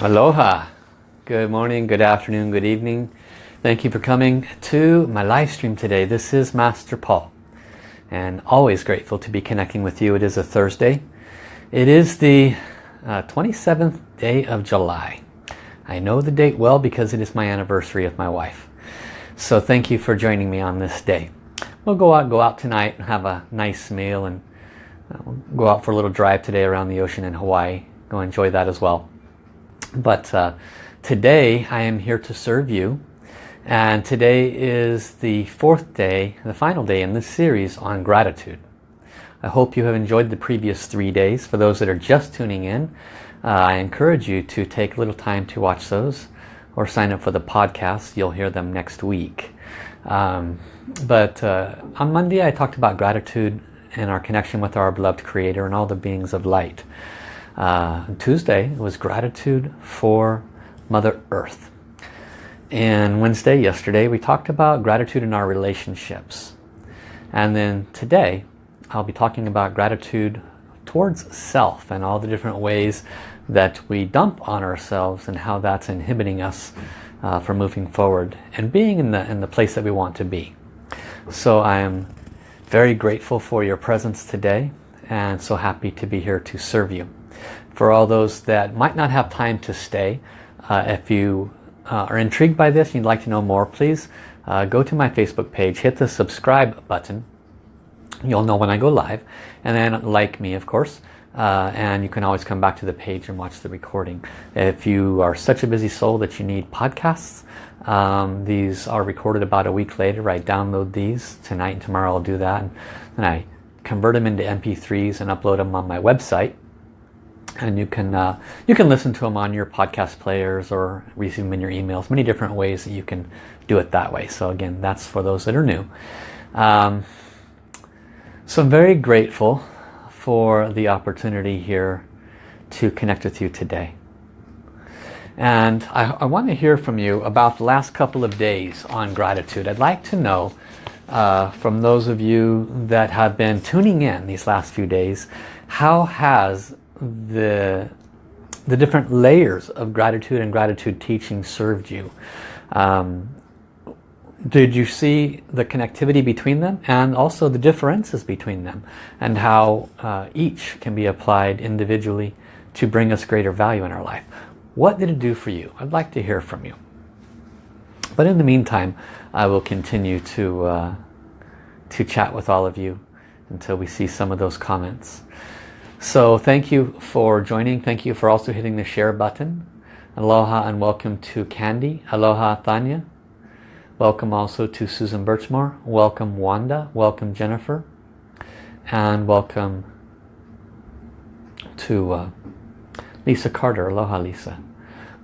Aloha. Good morning, good afternoon, good evening. Thank you for coming to my live stream today. This is Master Paul and always grateful to be connecting with you. It is a Thursday. It is the uh, 27th day of July. I know the date well because it is my anniversary of my wife. So thank you for joining me on this day. We'll go out, go out tonight and have a nice meal and uh, we'll go out for a little drive today around the ocean in Hawaii. Go enjoy that as well. But uh, today I am here to serve you and today is the fourth day, the final day in this series on gratitude. I hope you have enjoyed the previous three days. For those that are just tuning in, uh, I encourage you to take a little time to watch those or sign up for the podcast. You'll hear them next week. Um, but uh, on Monday I talked about gratitude and our connection with our beloved Creator and all the beings of light. Uh, Tuesday was gratitude for Mother Earth. And Wednesday, yesterday, we talked about gratitude in our relationships. And then today, I'll be talking about gratitude towards self and all the different ways that we dump on ourselves and how that's inhibiting us uh, from moving forward and being in the, in the place that we want to be. So I am very grateful for your presence today and so happy to be here to serve you. For all those that might not have time to stay, uh, if you uh, are intrigued by this and you'd like to know more, please uh, go to my Facebook page, hit the subscribe button. You'll know when I go live. And then like me, of course. Uh, and you can always come back to the page and watch the recording. If you are such a busy soul that you need podcasts, um, these are recorded about a week later. I download these tonight and tomorrow I'll do that. And then I convert them into MP3s and upload them on my website and you can uh, you can listen to them on your podcast players or receive them in your emails. Many different ways that you can do it that way. So again that's for those that are new. Um, so I'm very grateful for the opportunity here to connect with you today. And I, I want to hear from you about the last couple of days on gratitude. I'd like to know uh, from those of you that have been tuning in these last few days how has the the different layers of gratitude and gratitude teaching served you. Um, did you see the connectivity between them and also the differences between them and how uh, each can be applied individually to bring us greater value in our life? What did it do for you? I'd like to hear from you. But in the meantime, I will continue to, uh, to chat with all of you until we see some of those comments. So thank you for joining. Thank you for also hitting the share button. Aloha and welcome to Candy. Aloha Thanya. Welcome also to Susan Birchmore. Welcome Wanda. Welcome Jennifer. And welcome to uh, Lisa Carter. Aloha Lisa.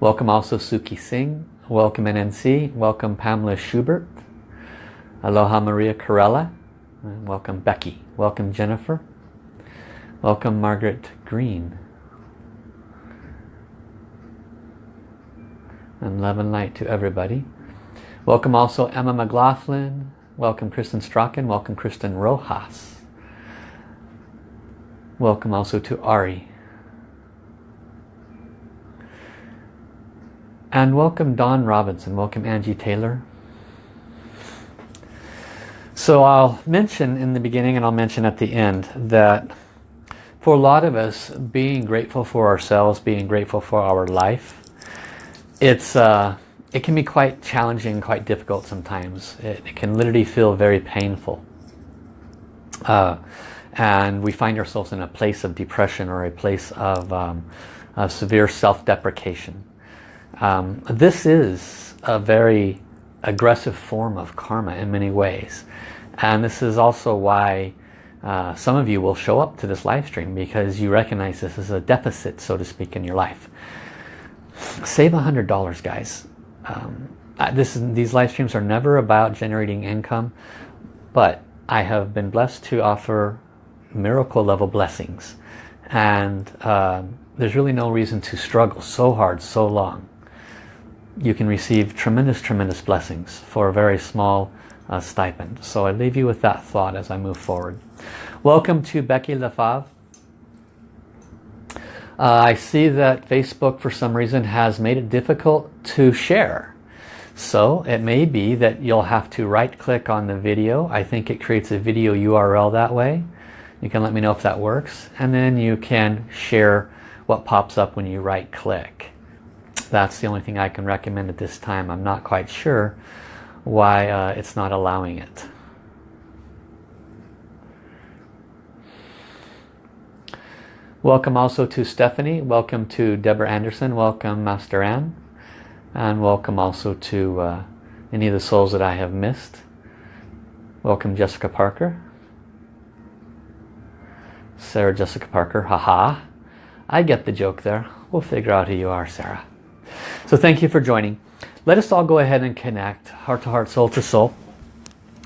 Welcome also Suki Singh. Welcome NNC. Welcome Pamela Schubert. Aloha Maria Corella. Welcome Becky. Welcome Jennifer. Welcome Margaret Green. And love and light to everybody. Welcome also Emma McLaughlin. Welcome Kristen Strachan. Welcome Kristen Rojas. Welcome also to Ari. And welcome Don Robinson. Welcome Angie Taylor. So I'll mention in the beginning and I'll mention at the end that for a lot of us, being grateful for ourselves, being grateful for our life, it's uh, it can be quite challenging, quite difficult sometimes. It, it can literally feel very painful. Uh, and we find ourselves in a place of depression or a place of, um, severe self-deprecation. Um, this is a very aggressive form of karma in many ways. And this is also why uh, some of you will show up to this live stream because you recognize this as a deficit, so to speak, in your life. Save $100, guys. Um, this is, these live streams are never about generating income, but I have been blessed to offer miracle level blessings. And uh, there's really no reason to struggle so hard, so long. You can receive tremendous, tremendous blessings for a very small uh, stipend. So I leave you with that thought as I move forward. Welcome to Becky Lefave. Uh, I see that Facebook for some reason has made it difficult to share. So it may be that you'll have to right click on the video. I think it creates a video URL that way. You can let me know if that works. And then you can share what pops up when you right click. That's the only thing I can recommend at this time. I'm not quite sure why uh, it's not allowing it. Welcome also to Stephanie. Welcome to Deborah Anderson. Welcome Master Anne. And welcome also to uh, any of the souls that I have missed. Welcome Jessica Parker. Sarah Jessica Parker. Haha. I get the joke there. We'll figure out who you are, Sarah. So thank you for joining. Let us all go ahead and connect heart to heart, soul to soul.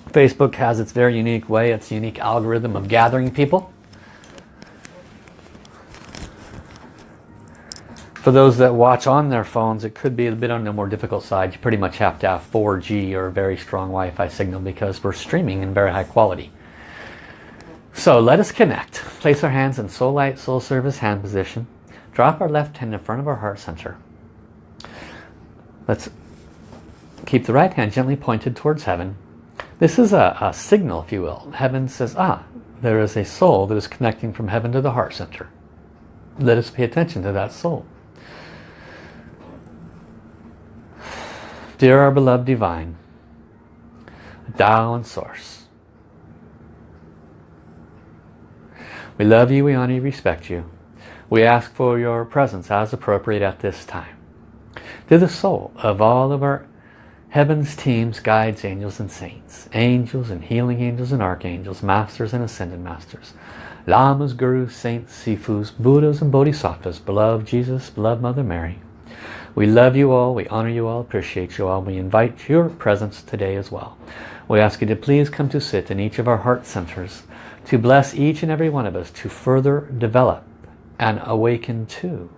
Facebook has its very unique way, its unique algorithm of gathering people. For those that watch on their phones, it could be a bit on the more difficult side. You pretty much have to have 4G or a very strong Wi-Fi signal because we're streaming in very high quality. So let us connect. Place our hands in soul light, soul service hand position. Drop our left hand in front of our heart center. Let's keep the right hand gently pointed towards heaven. This is a, a signal, if you will. Heaven says, ah, there is a soul that is connecting from heaven to the heart center. Let us pay attention to that soul. Dear our beloved divine, Tao and Source, we love you, we honor you, respect you. We ask for your presence as appropriate at this time. To the soul of all of our heaven's teams, guides, angels and saints, angels and healing angels and archangels, masters and ascended masters, lamas, gurus, saints, sifus, buddhas and bodhisattvas, beloved Jesus, beloved Mother Mary, we love you all, we honor you all, appreciate you all. We invite your presence today as well. We ask you to please come to sit in each of our heart centers to bless each and every one of us to further develop and awaken to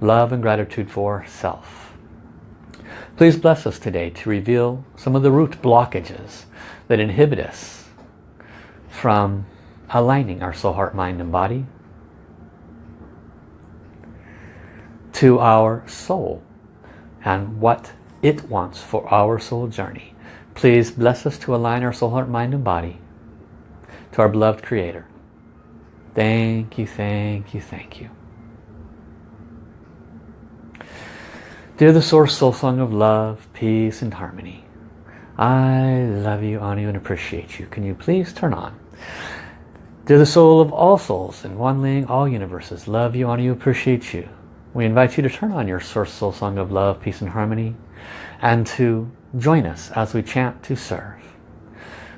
love and gratitude for self. Please bless us today to reveal some of the root blockages that inhibit us from aligning our soul, heart, mind and body to our soul and what it wants for our soul journey. Please bless us to align our soul, heart, mind and body to our beloved Creator. Thank you, thank you, thank you. Dear the Source Soul Song of Love, Peace and Harmony, I love you, honor you, and appreciate you. Can you please turn on? Dear the Soul of all souls in one ling, all universes, love you, honor you, appreciate you. We invite you to turn on your Source Soul Song of Love, Peace and Harmony and to join us as we chant to serve.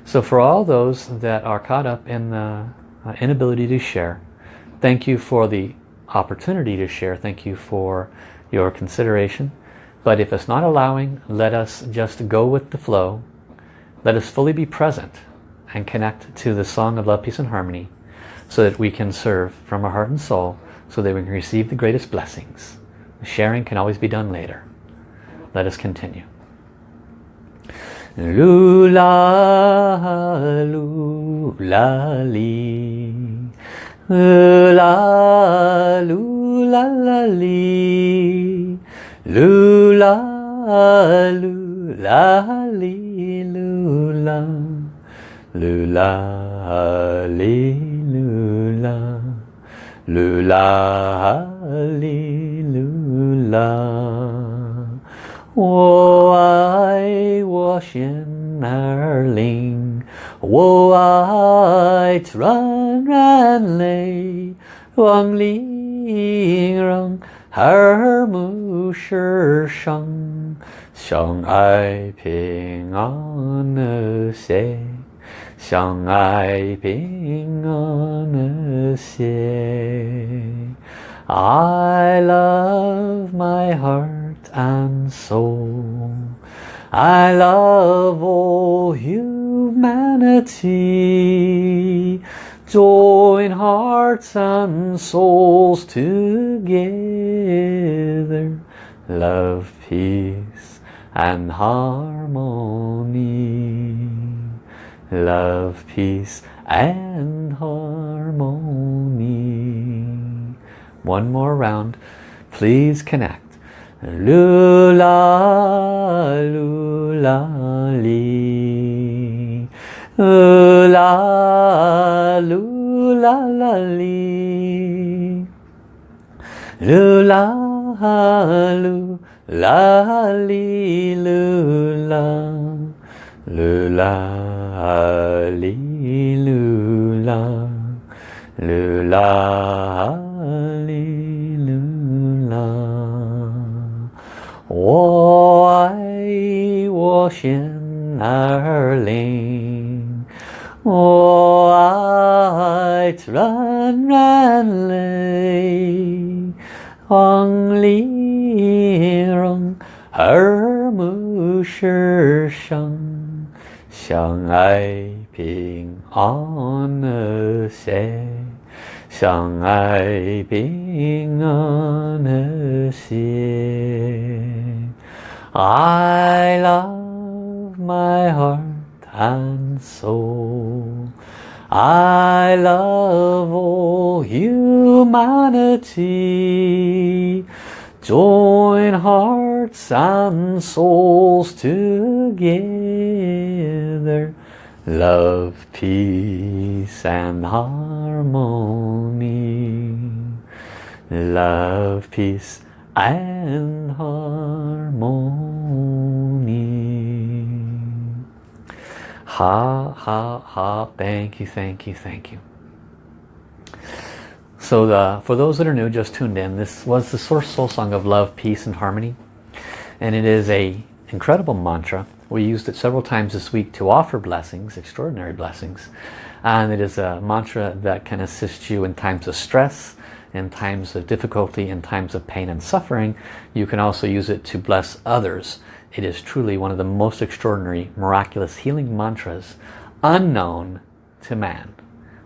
So for all those that are caught up in the uh, inability to share, thank you for the opportunity to share. Thank you for your consideration. But if it's not allowing, let us just go with the flow. Let us fully be present and connect to the song of love, peace and harmony so that we can serve from our heart and soul so that we can receive the greatest blessings. sharing can always be done later. Let us continue. Lula, lula, li. Lula, lula, li. Lula, lula, li, lula. Lula, li, lula. Lula, hallelujah. 我爱我心儿灵，我爱纯然泪，望灵让耳目世上，相爱平安和谐。 相爱平安和谐。I love my heart and soul. I love all humanity. Join hearts and souls together. Love, peace and harmony love, peace and harmony. One more round. Please connect. Lula, lula, li. Lula, lula, la, li. Lula, lula, li, lula. 噜啦哩噜啦，噜啦哩噜啦，我爱我心儿灵，我爱软软泪，黄鹂笼，儿母是声。相爱平安和谐。相爱平安和谐。I love my heart and soul. I love all humanity. Join hearts and souls together. Love, peace and harmony. Love, peace and harmony. Ha, ha, ha. Thank you, thank you, thank you. So the, for those that are new, just tuned in, this was the Source Soul Song of Love, Peace and Harmony. And it is a incredible mantra. We used it several times this week to offer blessings, extraordinary blessings. And it is a mantra that can assist you in times of stress, in times of difficulty, in times of pain and suffering. You can also use it to bless others. It is truly one of the most extraordinary, miraculous healing mantras unknown to man.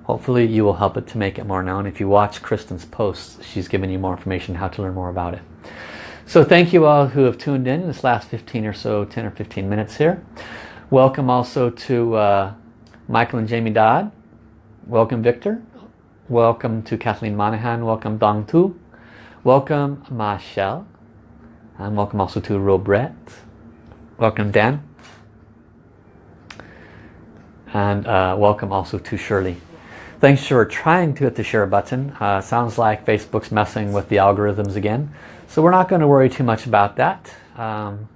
Hopefully you will help it to make it more known. If you watch Kristen's posts, she's given you more information how to learn more about it. So thank you all who have tuned in this last 15 or so, 10 or 15 minutes here. Welcome also to uh, Michael and Jamie Dodd. Welcome Victor. Welcome to Kathleen Monahan. Welcome Dong Tu. Welcome Michelle. And welcome also to Robret. Welcome Dan. And uh, welcome also to Shirley. Thanks for trying to hit the share button. Uh, sounds like Facebook's messing with the algorithms again. So we're not going to worry too much about that. Um,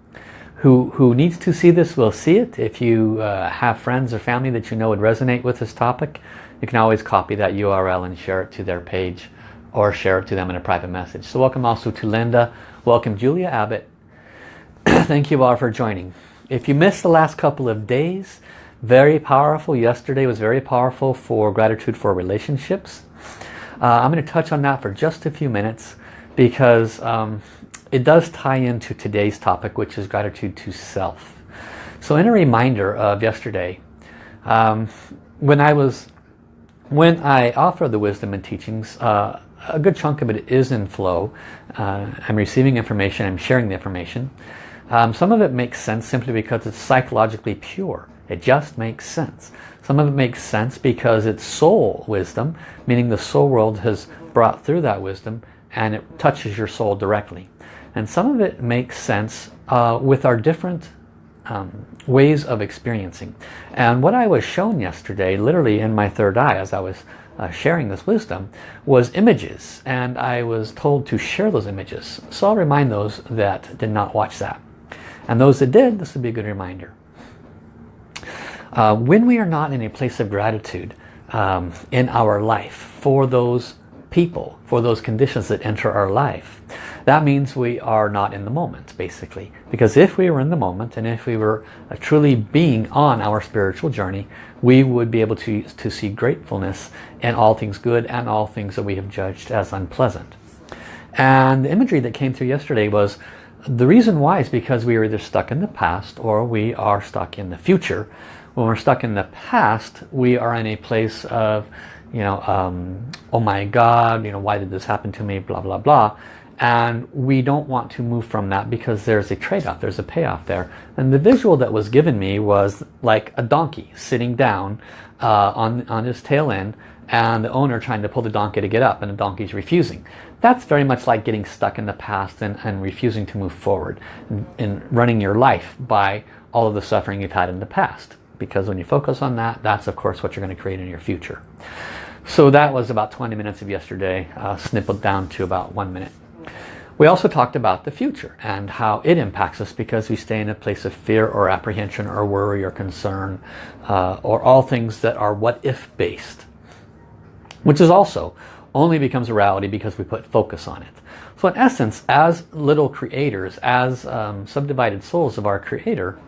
who, who needs to see this will see it. If you uh, have friends or family that you know would resonate with this topic, you can always copy that URL and share it to their page or share it to them in a private message. So welcome also to Linda. Welcome Julia Abbott. Thank you all for joining. If you missed the last couple of days, very powerful. Yesterday was very powerful for gratitude for relationships. Uh, I'm going to touch on that for just a few minutes because um, it does tie into today's topic, which is gratitude to self. So in a reminder of yesterday, um, when I was, when I offer the wisdom and teachings, uh, a good chunk of it is in flow. Uh, I'm receiving information, I'm sharing the information. Um, some of it makes sense simply because it's psychologically pure. It just makes sense. Some of it makes sense because it's soul wisdom, meaning the soul world has brought through that wisdom and it touches your soul directly. And some of it makes sense uh, with our different um, ways of experiencing. And what I was shown yesterday, literally in my third eye as I was uh, sharing this wisdom, was images. And I was told to share those images. So I'll remind those that did not watch that. And those that did, this would be a good reminder. Uh, when we are not in a place of gratitude um, in our life for those people, for those conditions that enter our life, that means we are not in the moment, basically. Because if we were in the moment and if we were uh, truly being on our spiritual journey, we would be able to, to see gratefulness in all things good and all things that we have judged as unpleasant. And the imagery that came through yesterday was the reason why is because we are either stuck in the past or we are stuck in the future when we're stuck in the past, we are in a place of, you know, um, oh my God, you know, why did this happen to me, blah, blah, blah. And we don't want to move from that because there's a trade-off, there's a payoff there. And the visual that was given me was like a donkey sitting down uh, on, on his tail end and the owner trying to pull the donkey to get up and the donkey's refusing. That's very much like getting stuck in the past and, and refusing to move forward and running your life by all of the suffering you've had in the past. Because when you focus on that, that's of course what you're going to create in your future. So that was about 20 minutes of yesterday, uh, snippled down to about one minute. We also talked about the future and how it impacts us because we stay in a place of fear or apprehension or worry or concern uh, or all things that are what if based which is also only becomes a reality because we put focus on it. So in essence, as little creators, as um, subdivided souls of our Creator,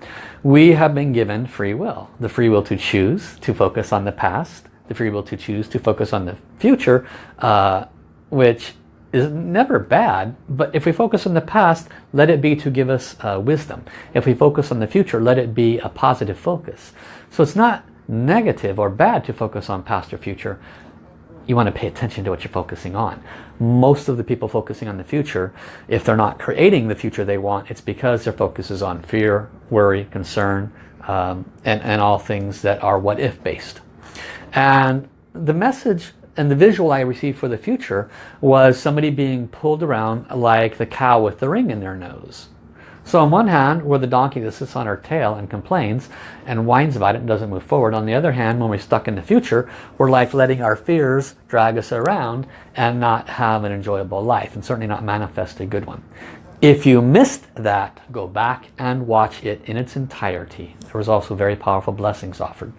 we have been given free will. The free will to choose to focus on the past, the free will to choose to focus on the future, uh, which is never bad, but if we focus on the past, let it be to give us uh, wisdom. If we focus on the future, let it be a positive focus. So it's not negative or bad to focus on past or future, you want to pay attention to what you're focusing on. Most of the people focusing on the future, if they're not creating the future they want, it's because their focus is on fear, worry, concern, um, and, and all things that are what if based. And the message and the visual I received for the future was somebody being pulled around like the cow with the ring in their nose. So on one hand, we're the donkey that sits on our tail and complains and whines about it and doesn't move forward. On the other hand, when we're stuck in the future, we're like letting our fears drag us around and not have an enjoyable life and certainly not manifest a good one. If you missed that, go back and watch it in its entirety. There was also very powerful blessings offered.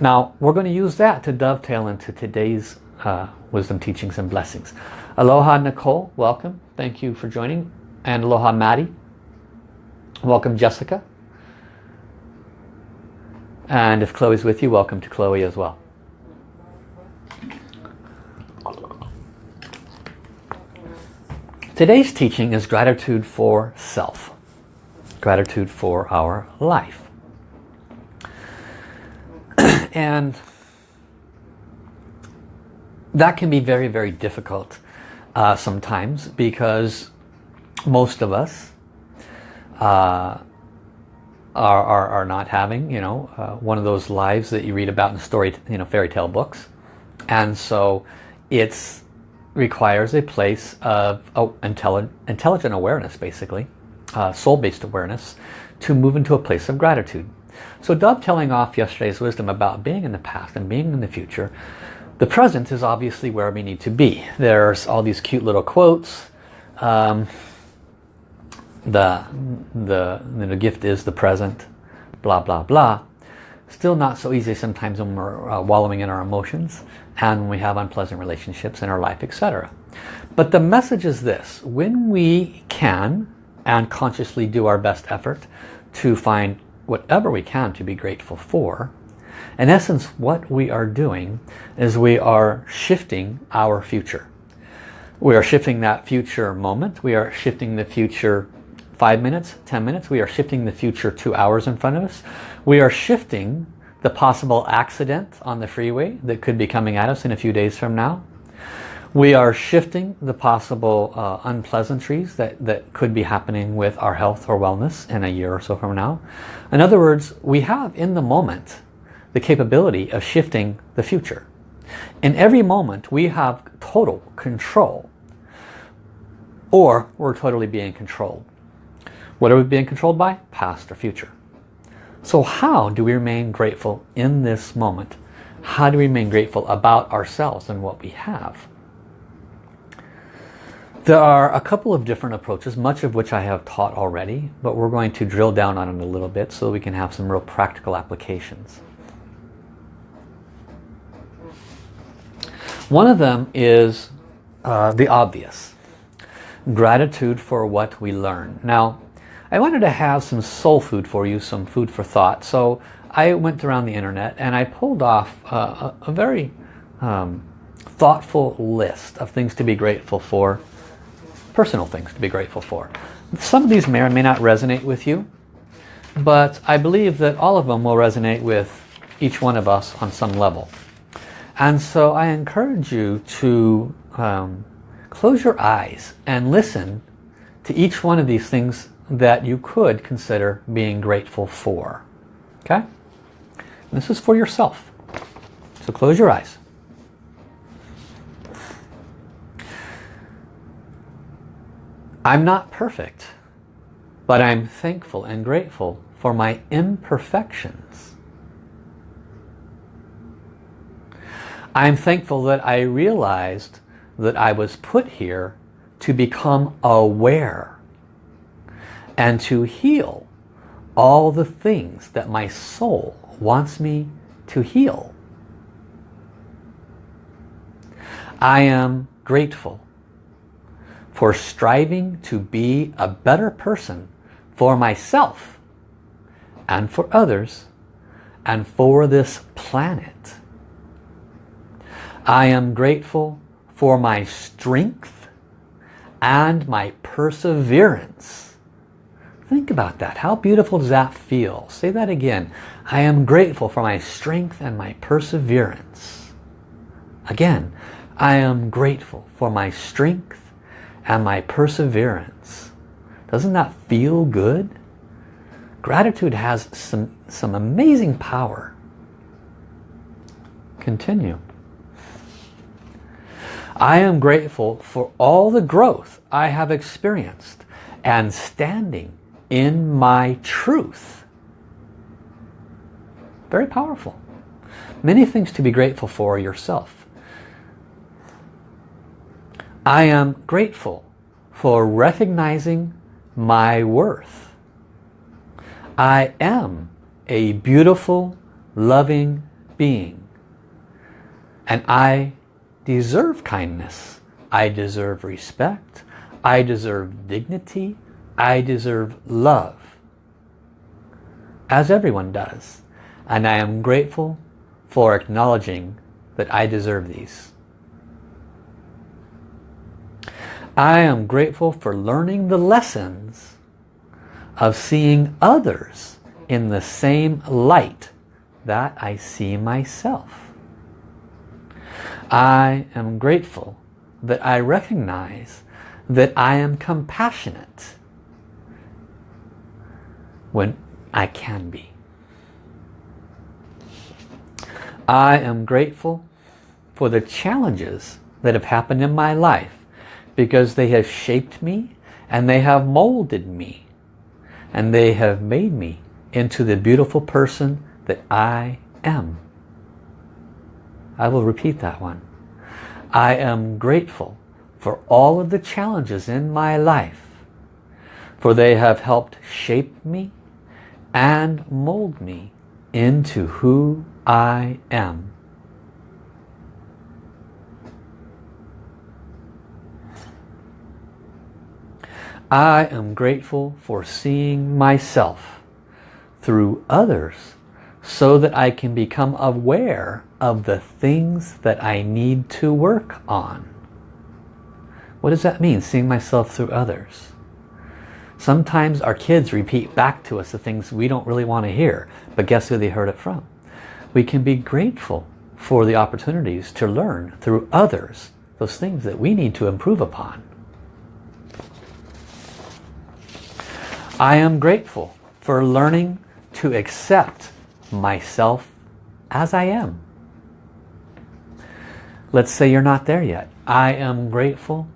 Now, we're going to use that to dovetail into today's uh, wisdom teachings and blessings. Aloha Nicole, welcome. Thank you for joining. And aloha Maddie. Welcome Jessica. And if Chloe's with you, welcome to Chloe as well. Today's teaching is gratitude for self. Gratitude for our life. and that can be very, very difficult uh, sometimes because most of us uh, are, are, are, not having, you know, uh, one of those lives that you read about in story, you know, fairy tale books. And so it requires a place of oh, intelligent, intelligent awareness, basically, uh, soul-based awareness, to move into a place of gratitude. So dovetailing off yesterday's wisdom about being in the past and being in the future, the present is obviously where we need to be. There's all these cute little quotes. Um, the, the, the gift is the present, blah, blah, blah. Still not so easy sometimes when we're uh, wallowing in our emotions and when we have unpleasant relationships in our life, etc. But the message is this, when we can and consciously do our best effort to find whatever we can to be grateful for, in essence what we are doing is we are shifting our future. We are shifting that future moment, we are shifting the future five minutes, 10 minutes. We are shifting the future two hours in front of us. We are shifting the possible accident on the freeway that could be coming at us in a few days from now. We are shifting the possible uh, unpleasantries that, that could be happening with our health or wellness in a year or so from now. In other words, we have in the moment the capability of shifting the future. In every moment we have total control or we're totally being controlled. What are we being controlled by? Past or future. So how do we remain grateful in this moment? How do we remain grateful about ourselves and what we have? There are a couple of different approaches, much of which I have taught already, but we're going to drill down on it a little bit so we can have some real practical applications. One of them is uh, the obvious. Gratitude for what we learn. Now, I wanted to have some soul food for you, some food for thought. So I went around the internet and I pulled off a, a, very um, thoughtful list of things to be grateful for, personal things to be grateful for. Some of these may or may not resonate with you, but I believe that all of them will resonate with each one of us on some level. And so I encourage you to um, close your eyes and listen to each one of these things that you could consider being grateful for. Okay? This is for yourself. So close your eyes. I'm not perfect, but I'm thankful and grateful for my imperfections. I'm thankful that I realized that I was put here to become aware and to heal all the things that my soul wants me to heal. I am grateful for striving to be a better person for myself and for others and for this planet. I am grateful for my strength and my perseverance. Think about that. How beautiful does that feel? Say that again. I am grateful for my strength and my perseverance. Again, I am grateful for my strength and my perseverance. Doesn't that feel good? Gratitude has some, some amazing power. Continue. I am grateful for all the growth I have experienced and standing in my truth. Very powerful. Many things to be grateful for yourself. I am grateful for recognizing my worth. I am a beautiful, loving being. And I deserve kindness. I deserve respect. I deserve dignity. I deserve love. As everyone does. And I am grateful for acknowledging that I deserve these. I am grateful for learning the lessons of seeing others in the same light that I see myself. I am grateful that I recognize that I am compassionate when I can be. I am grateful for the challenges that have happened in my life because they have shaped me and they have molded me and they have made me into the beautiful person that I am. I will repeat that one. I am grateful for all of the challenges in my life for they have helped shape me and mold me into who I am. I am grateful for seeing myself through others so that I can become aware of the things that I need to work on. What does that mean, seeing myself through others? Sometimes our kids repeat back to us the things we don't really want to hear, but guess who they heard it from? We can be grateful for the opportunities to learn through others those things that we need to improve upon. I am grateful for learning to accept myself as I am. Let's say you're not there yet. I am grateful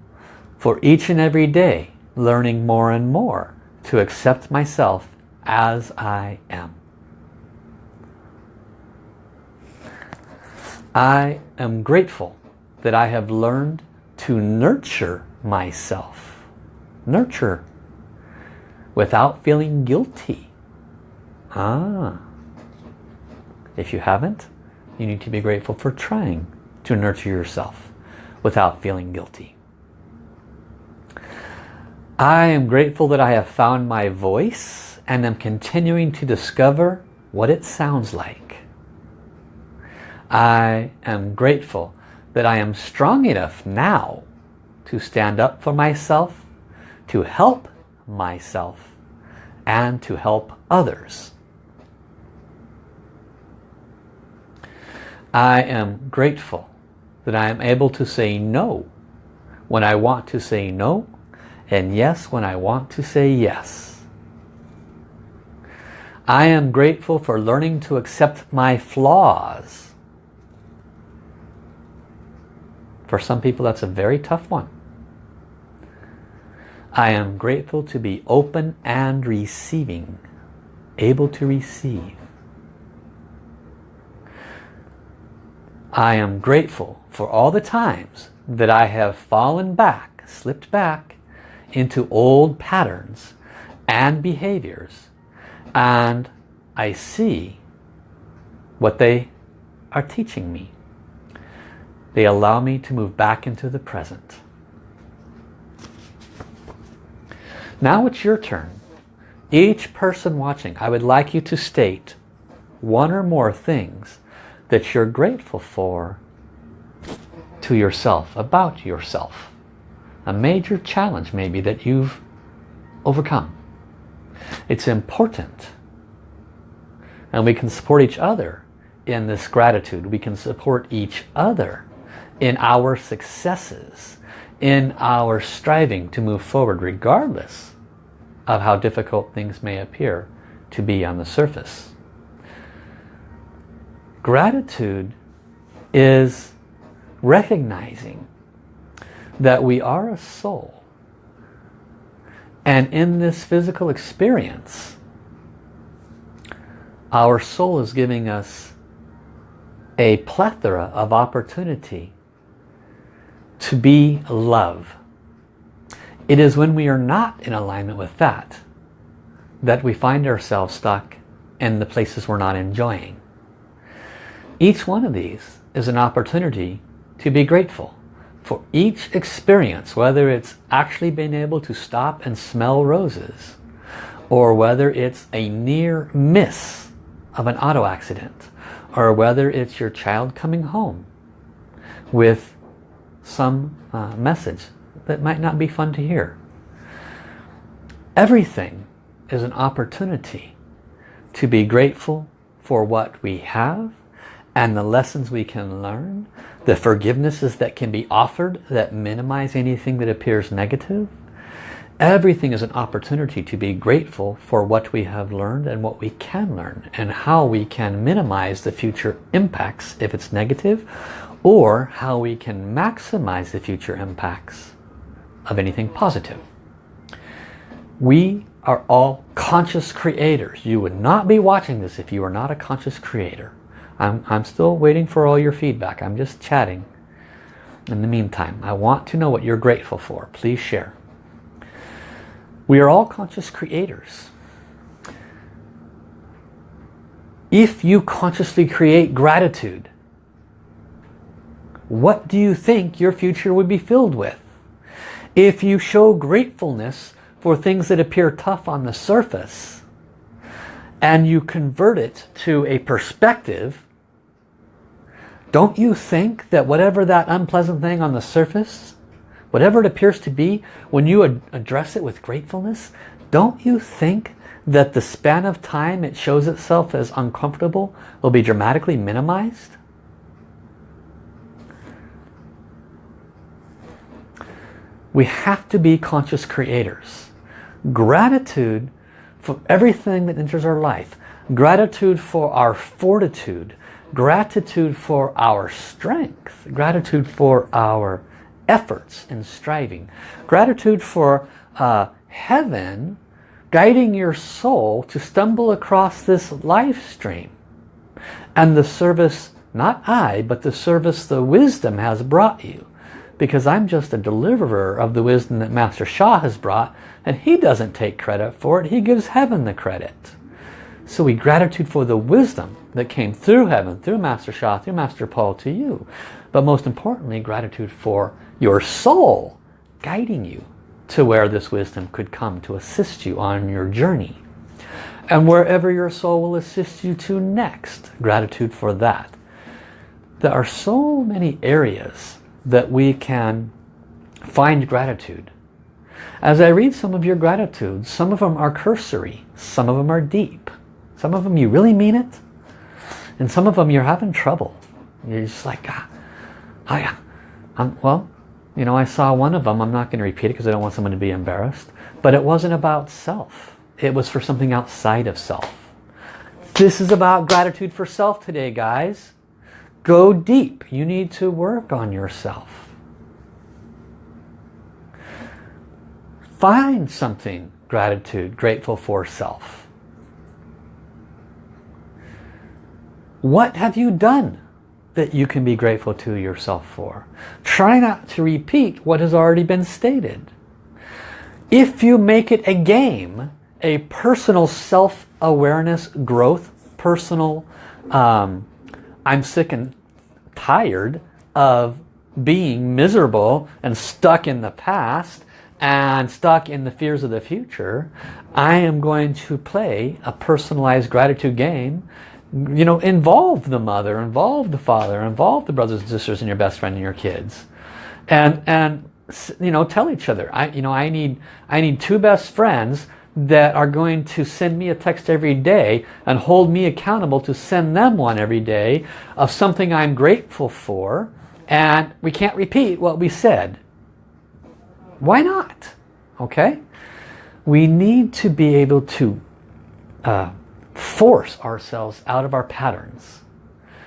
for each and every day learning more and more to accept myself as I am. I am grateful that I have learned to nurture myself. Nurture without feeling guilty. Ah. If you haven't, you need to be grateful for trying to nurture yourself without feeling guilty. I am grateful that I have found my voice and am continuing to discover what it sounds like. I am grateful that I am strong enough now to stand up for myself, to help myself, and to help others. I am grateful that I am able to say no when I want to say no and yes when I want to say yes. I am grateful for learning to accept my flaws. For some people that's a very tough one. I am grateful to be open and receiving, able to receive. I am grateful for all the times that I have fallen back, slipped back into old patterns and behaviors and I see what they are teaching me. They allow me to move back into the present. Now it's your turn. Each person watching, I would like you to state one or more things that you're grateful for to yourself, about yourself. A major challenge maybe that you've overcome. It's important. And we can support each other in this gratitude. We can support each other in our successes, in our striving to move forward regardless of how difficult things may appear to be on the surface. Gratitude is recognizing that we are a soul and in this physical experience our soul is giving us a plethora of opportunity to be love. It is when we are not in alignment with that that we find ourselves stuck in the places we're not enjoying. Each one of these is an opportunity to be grateful for each experience, whether it's actually being able to stop and smell roses, or whether it's a near miss of an auto accident, or whether it's your child coming home with some uh, message that might not be fun to hear. Everything is an opportunity to be grateful for what we have and the lessons we can learn, the forgivenesses that can be offered that minimize anything that appears negative. Everything is an opportunity to be grateful for what we have learned and what we can learn and how we can minimize the future impacts if it's negative or how we can maximize the future impacts of anything positive. We are all conscious creators. You would not be watching this if you are not a conscious creator. I'm, I'm still waiting for all your feedback. I'm just chatting. In the meantime, I want to know what you're grateful for. Please share. We are all conscious creators. If you consciously create gratitude, what do you think your future would be filled with? If you show gratefulness for things that appear tough on the surface and you convert it to a perspective, don't you think that whatever that unpleasant thing on the surface, whatever it appears to be, when you ad address it with gratefulness, don't you think that the span of time it shows itself as uncomfortable will be dramatically minimized? We have to be conscious creators. Gratitude for everything that enters our life. Gratitude for our fortitude. Gratitude for our strength. Gratitude for our efforts and striving. Gratitude for uh, heaven guiding your soul to stumble across this live stream. And the service, not I, but the service the wisdom has brought you because I'm just a deliverer of the wisdom that Master Sha has brought and he doesn't take credit for it. He gives heaven the credit. So we gratitude for the wisdom that came through heaven, through Master Sha, through Master Paul to you. But most importantly, gratitude for your soul guiding you to where this wisdom could come to assist you on your journey. And wherever your soul will assist you to next, gratitude for that. There are so many areas that we can find gratitude. As I read some of your gratitudes, some of them are cursory, some of them are deep. Some of them you really mean it, and some of them you're having trouble. You're just like, ah, I, I'm, well, you know, I saw one of them, I'm not going to repeat it because I don't want someone to be embarrassed, but it wasn't about self. It was for something outside of self. This is about gratitude for self today, guys. Go deep. You need to work on yourself. find something gratitude, grateful for self. What have you done that you can be grateful to yourself for? Try not to repeat what has already been stated. If you make it a game, a personal self-awareness growth, personal, um, I'm sick and tired of being miserable and stuck in the past and stuck in the fears of the future, I am going to play a personalized gratitude game. You know, involve the mother, involve the father, involve the brothers and sisters and your best friend and your kids. And, and you know, tell each other, I, you know, I need, I need two best friends that are going to send me a text every day and hold me accountable to send them one every day of something I'm grateful for and we can't repeat what we said. Why not? Okay? We need to be able to uh, force ourselves out of our patterns.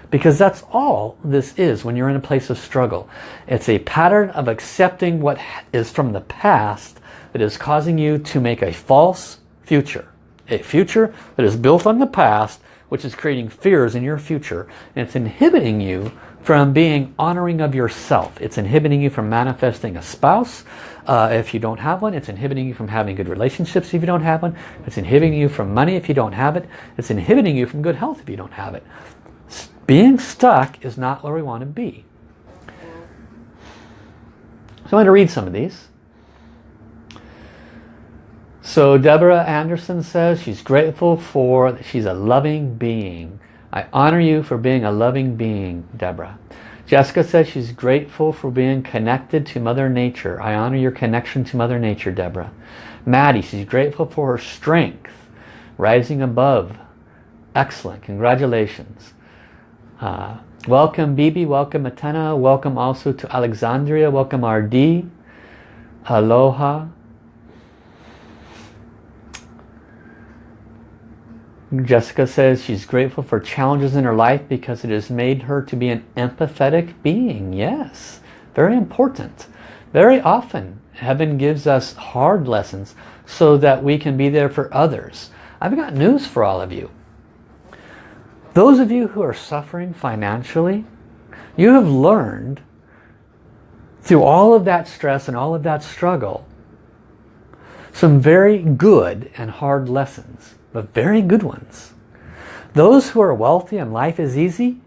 Because that's all this is when you're in a place of struggle. It's a pattern of accepting what is from the past that is causing you to make a false future. A future that is built on the past, which is creating fears in your future. And it's inhibiting you from being honoring of yourself. It's inhibiting you from manifesting a spouse uh, if you don't have one. It's inhibiting you from having good relationships if you don't have one. It's inhibiting you from money if you don't have it. It's inhibiting you from good health if you don't have it. Being stuck is not where we want to be. So I'm going to read some of these. So Deborah Anderson says she's grateful for, that, she's a loving being. I honor you for being a loving being, Deborah. Jessica says she's grateful for being connected to Mother Nature. I honor your connection to Mother Nature, Deborah. Maddie, she's grateful for her strength, rising above. Excellent. Congratulations. Uh, welcome, Bibi. Welcome, Atena. Welcome also to Alexandria. Welcome, RD. Aloha. Jessica says she's grateful for challenges in her life because it has made her to be an empathetic being. Yes, very important. Very often, heaven gives us hard lessons so that we can be there for others. I've got news for all of you. Those of you who are suffering financially, you have learned through all of that stress and all of that struggle some very good and hard lessons but very good ones. Those who are wealthy and life is easy,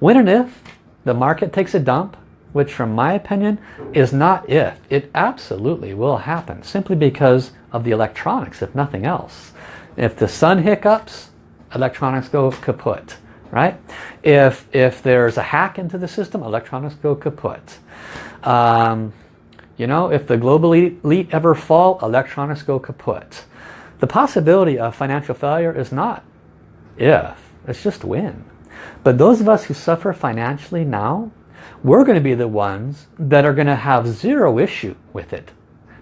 when and if the market takes a dump, which from my opinion is not if, it absolutely will happen simply because of the electronics, if nothing else. If the sun hiccups, electronics go kaput, right? If, if there's a hack into the system, electronics go kaput. Um, you know, if the global elite ever fall, electronics go kaput. The possibility of financial failure is not if, it's just when. But those of us who suffer financially now, we're going to be the ones that are going to have zero issue with it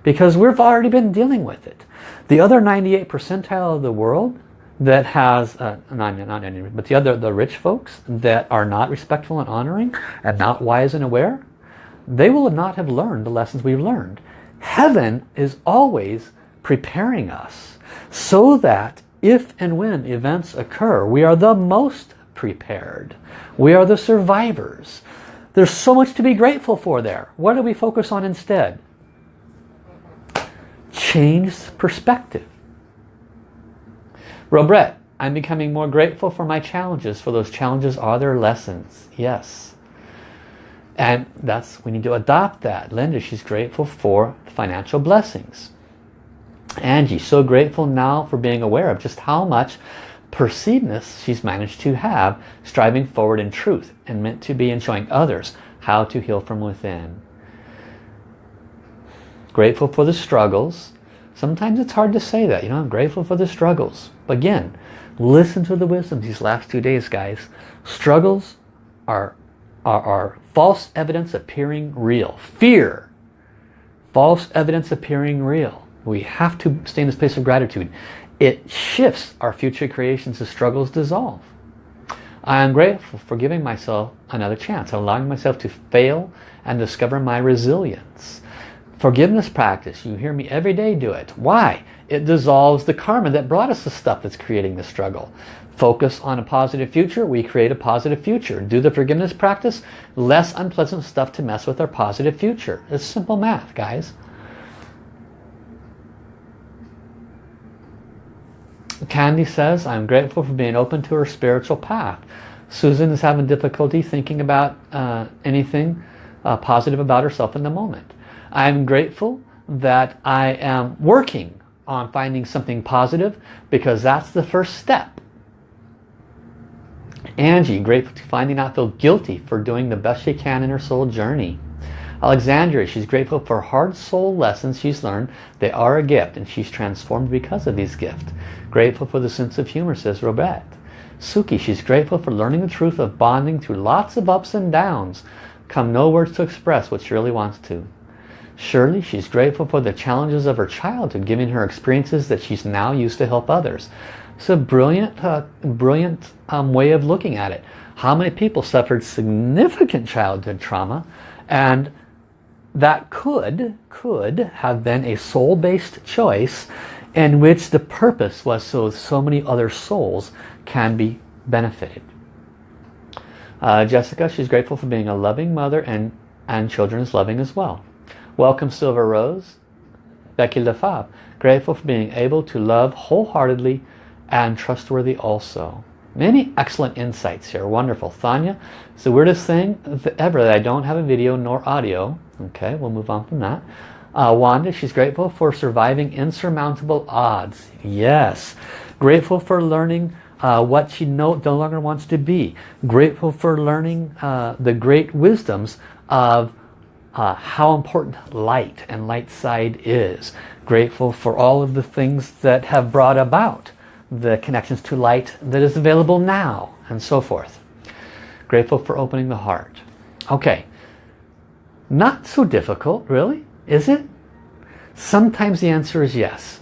because we've already been dealing with it. The other 98 percentile of the world that has, uh, not, not any, but the other, the rich folks that are not respectful and honoring and not wise and aware, they will not have learned the lessons we've learned. Heaven is always preparing us so that if and when events occur, we are the most prepared. We are the survivors. There's so much to be grateful for there. What do we focus on instead? Change perspective. Robert, I'm becoming more grateful for my challenges, for those challenges are their lessons. Yes. And that's, we need to adopt that. Linda, she's grateful for financial blessings. Angie, so grateful now for being aware of just how much perceivedness she's managed to have, striving forward in truth and meant to be and showing others how to heal from within. Grateful for the struggles. Sometimes it's hard to say that, you know, I'm grateful for the struggles. Again, listen to the wisdom these last two days, guys. Struggles are, are, are false evidence appearing real. Fear, false evidence appearing real. We have to stay in this place of gratitude. It shifts our future creations as struggles dissolve. I am grateful for giving myself another chance, allowing myself to fail and discover my resilience. Forgiveness practice, you hear me every day do it. Why? It dissolves the karma that brought us the stuff that's creating the struggle. Focus on a positive future, we create a positive future. Do the forgiveness practice, less unpleasant stuff to mess with our positive future. It's simple math, guys. Candy says, I'm grateful for being open to her spiritual path. Susan is having difficulty thinking about uh, anything uh, positive about herself in the moment. I'm grateful that I am working on finding something positive because that's the first step. Angie, grateful to finally not feel guilty for doing the best she can in her soul journey. Alexandria, she's grateful for hard soul lessons she's learned. They are a gift and she's transformed because of these gifts. Grateful for the sense of humor, says Robert. Suki, she's grateful for learning the truth of bonding through lots of ups and downs. Come no words to express what she really wants to. Shirley, she's grateful for the challenges of her childhood, giving her experiences that she's now used to help others. It's a brilliant, uh, brilliant um, way of looking at it. How many people suffered significant childhood trauma and that could, could have been a soul-based choice in which the purpose was so so many other souls can be benefited. Uh, Jessica, she's grateful for being a loving mother and, and children is loving as well. Welcome Silver Rose. Becky Lefebvre, grateful for being able to love wholeheartedly and trustworthy also. Many excellent insights here. Wonderful. Thanya, it's the weirdest thing ever that I don't have a video nor audio. Okay, we'll move on from that. Uh, Wanda, she's grateful for surviving insurmountable odds. Yes. Grateful for learning uh, what she no, no longer wants to be. Grateful for learning uh, the great wisdoms of uh, how important light and light side is. Grateful for all of the things that have brought about the connections to light that is available now and so forth. Grateful for opening the heart. Okay, not so difficult really, is it? Sometimes the answer is yes.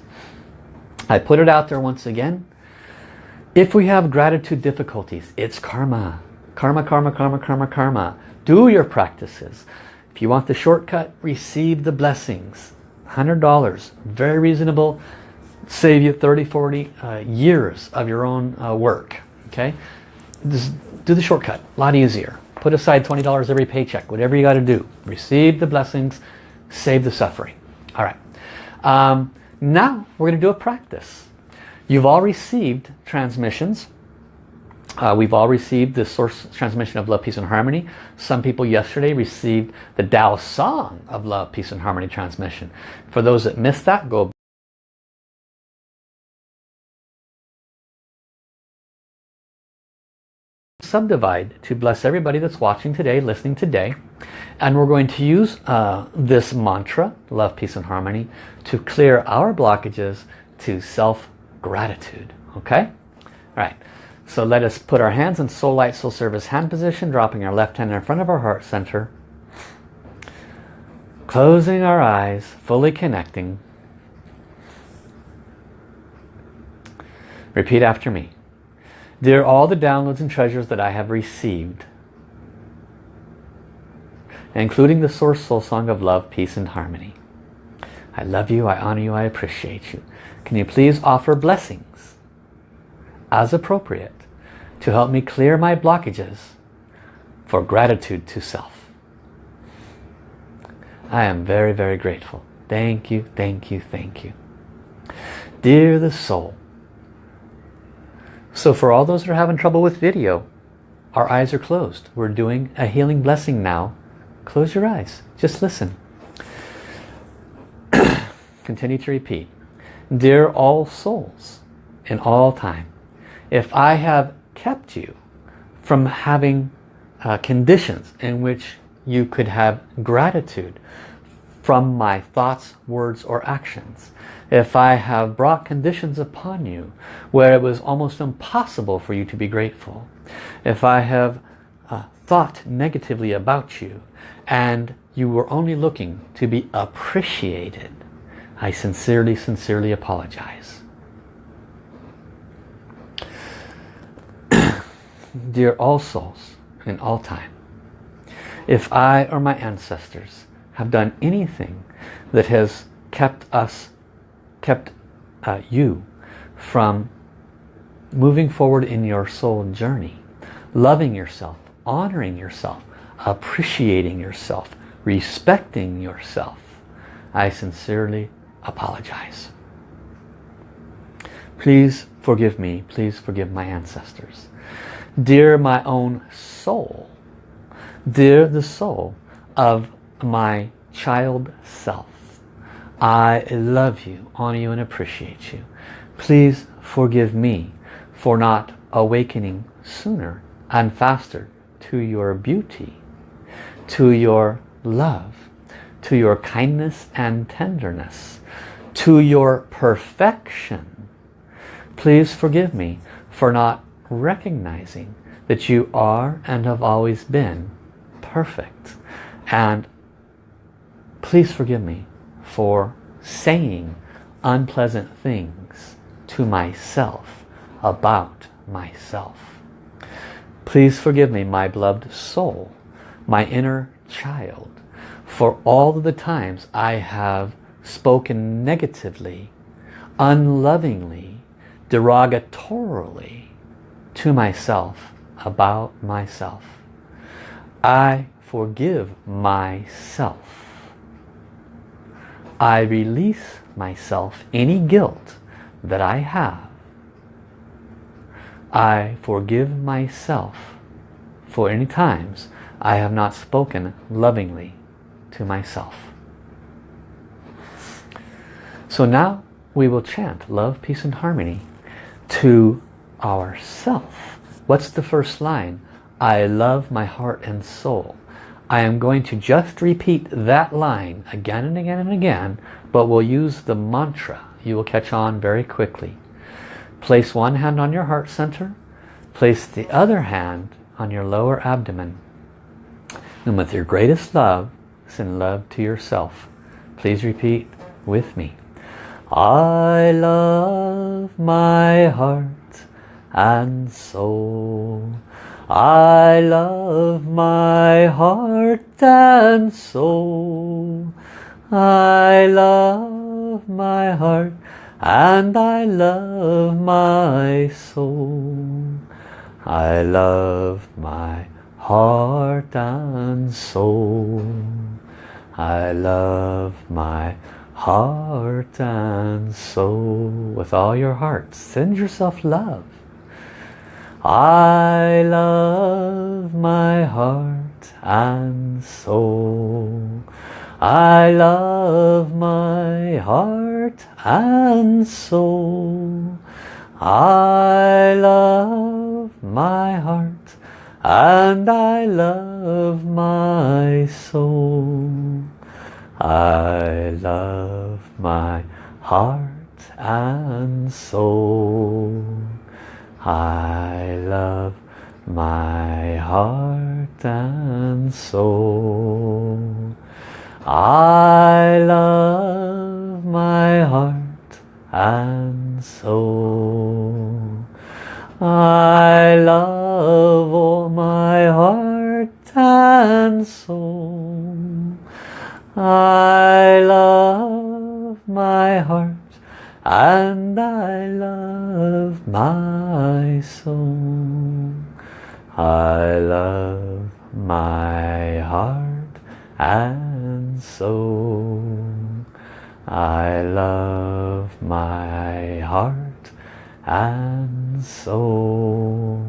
I put it out there once again. If we have gratitude difficulties, it's karma. Karma, karma, karma, karma, karma. Do your practices. If you want the shortcut, receive the blessings. $100, very reasonable. Save you 30, 40 uh, years of your own uh, work. Okay, Just do the shortcut, a lot easier. Put aside $20 every paycheck, whatever you got to do. Receive the blessings, save the suffering. All right. Um, now we're going to do a practice. You've all received transmissions. Uh, we've all received the source transmission of Love, Peace and Harmony. Some people yesterday received the Tao Song of Love, Peace and Harmony transmission. For those that missed that, go subdivide to bless everybody that's watching today, listening today. And we're going to use uh, this mantra, love, peace and harmony, to clear our blockages to self-gratitude. Okay? All right. So let us put our hands in soul light, soul service hand position, dropping our left hand in front of our heart center. Closing our eyes, fully connecting. Repeat after me. Dear all the downloads and treasures that I have received, including the Source Soul Song of Love, Peace and Harmony. I love you, I honor you, I appreciate you. Can you please offer blessings as appropriate to help me clear my blockages for gratitude to self? I am very, very grateful. Thank you, thank you, thank you. Dear the soul, so for all those that are having trouble with video, our eyes are closed. We're doing a healing blessing now. Close your eyes. Just listen. Continue to repeat. Dear all souls in all time, if I have kept you from having uh, conditions in which you could have gratitude from my thoughts, words or actions, if I have brought conditions upon you where it was almost impossible for you to be grateful, if I have uh, thought negatively about you and you were only looking to be appreciated, I sincerely, sincerely apologize. Dear all souls in all time, if I or my ancestors have done anything that has kept us, kept uh, you from moving forward in your soul journey, loving yourself, honoring yourself, appreciating yourself, respecting yourself, I sincerely apologize. Please forgive me. Please forgive my ancestors. Dear my own soul, dear the soul of my child self, I love you, honor you and appreciate you. Please forgive me for not awakening sooner and faster to your beauty, to your love, to your kindness and tenderness, to your perfection. Please forgive me for not recognizing that you are and have always been perfect. And please forgive me for saying unpleasant things to myself about myself. Please forgive me, my beloved soul, my inner child, for all the times I have spoken negatively, unlovingly, derogatorily to myself about myself. I forgive myself. I release myself any guilt that I have. I forgive myself for any times I have not spoken lovingly to myself. So now we will chant love, peace and harmony to ourself. What's the first line? I love my heart and soul. I am going to just repeat that line again and again and again, but we'll use the mantra. You will catch on very quickly. Place one hand on your heart center. Place the other hand on your lower abdomen. And with your greatest love, send love to yourself. Please repeat with me. I love my heart and soul. I love my heart and soul. I love my heart and I love my soul. I love my heart and soul. I love my heart and soul. With all your heart, send yourself love. I love my heart and soul. I love my heart and soul. I love my heart and I love my soul. I love my heart and soul. I love my heart and soul. I love my heart and soul. I love all my heart and soul. I love my heart and I love my soul. I love my heart and soul. I love my heart and soul.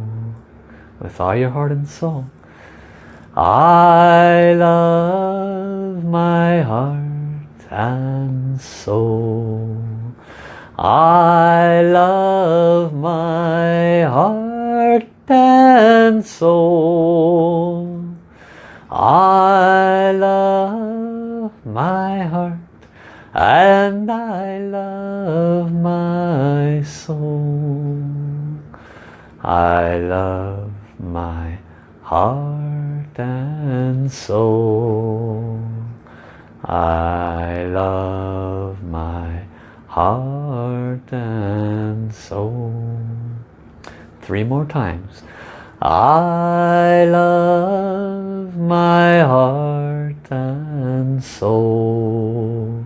With all your heart and soul. I love my heart and soul. I love my heart and soul. I love my heart and I love my soul. I love my heart and soul. I love my heart and soul. Three more times. I love my heart and soul.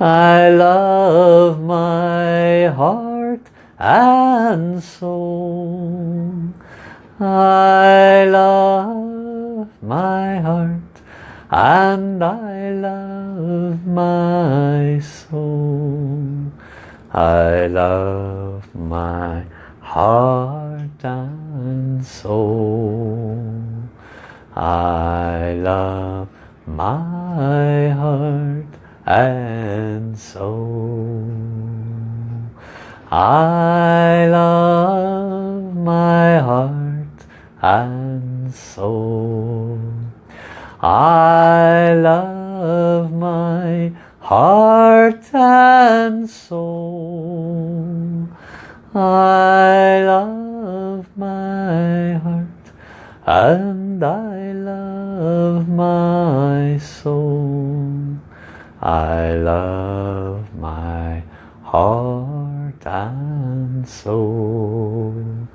I love my heart and soul. I love my heart and I love my soul. I love my heart and soul. I love my heart and soul. I love my heart and soul. I love my heart and soul. I love my heart and I love my soul. I love my heart and soul.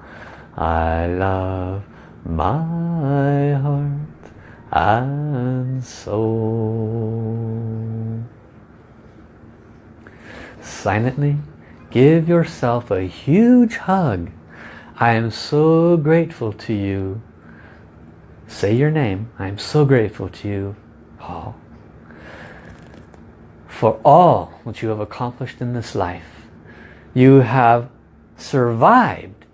I love my heart and soul. Silently give yourself a huge hug. I am so grateful to you. Say your name. I am so grateful to you, Paul for all that you have accomplished in this life. You have survived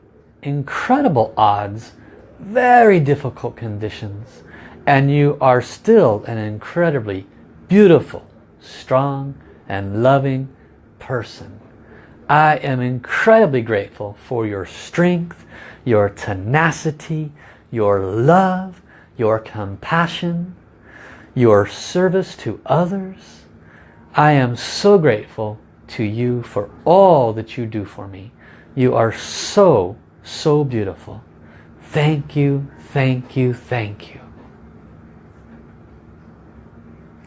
incredible odds, very difficult conditions, and you are still an incredibly beautiful, strong, and loving person. I am incredibly grateful for your strength, your tenacity, your love, your compassion, your service to others, I am so grateful to you for all that you do for me. You are so, so beautiful. Thank you, thank you, thank you.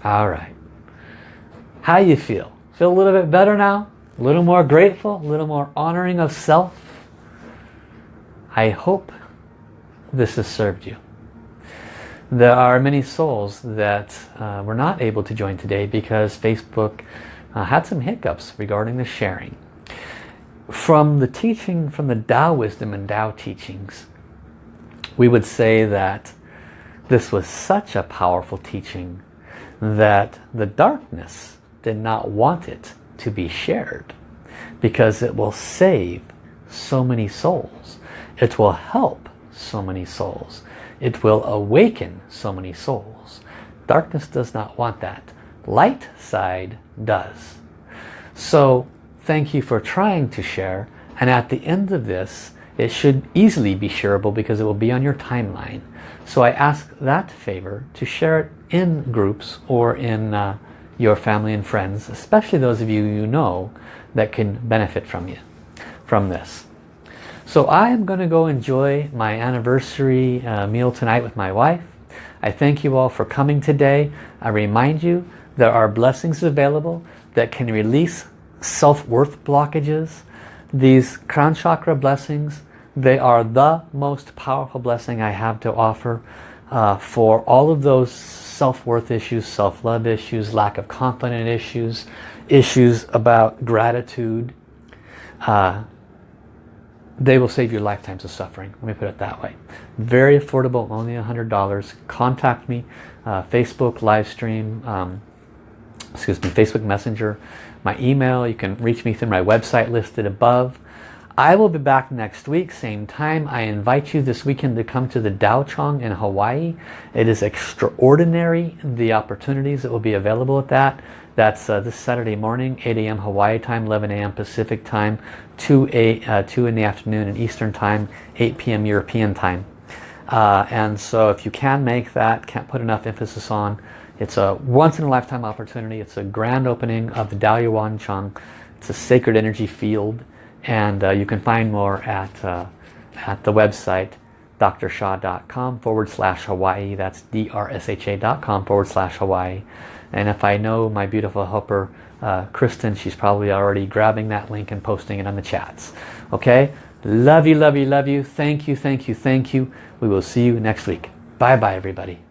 All right. How you feel? Feel a little bit better now? A little more grateful? A little more honoring of self? I hope this has served you. There are many souls that uh, were not able to join today because Facebook uh, had some hiccups regarding the sharing. From the teaching, from the Tao wisdom and Tao teachings, we would say that this was such a powerful teaching that the darkness did not want it to be shared because it will save so many souls. It will help so many souls it will awaken so many souls. Darkness does not want that. Light side does. So thank you for trying to share. And at the end of this, it should easily be shareable because it will be on your timeline. So I ask that favor to share it in groups or in uh, your family and friends, especially those of you you know that can benefit from you, from this. So I am going to go enjoy my anniversary uh, meal tonight with my wife. I thank you all for coming today. I remind you there are blessings available that can release self-worth blockages. These crown chakra blessings, they are the most powerful blessing I have to offer uh, for all of those self-worth issues, self-love issues, lack of confidence issues, issues about gratitude, uh, they will save you lifetimes of suffering. Let me put it that way. Very affordable, only $100. Contact me, uh, Facebook live stream, um, excuse me, Facebook Messenger, my email. You can reach me through my website listed above. I will be back next week, same time. I invite you this weekend to come to the Dao Chong in Hawaii. It is extraordinary, the opportunities that will be available at that. That's uh, this Saturday morning, 8 a.m. Hawaii time, 11 a.m. Pacific time, 2, a, uh, 2 in the afternoon in Eastern time, 8 p.m. European time. Uh, and so if you can make that, can't put enough emphasis on, it's a once-in-a-lifetime opportunity. It's a grand opening of the Dao Yuan Chang. It's a sacred energy field. And uh, you can find more at, uh, at the website drsha.com forward slash Hawaii That's drsha.com forward slash Hawaii. And if I know my beautiful helper, uh, Kristen, she's probably already grabbing that link and posting it on the chats. Okay? Love you, love you, love you. Thank you, thank you, thank you. We will see you next week. Bye-bye, everybody.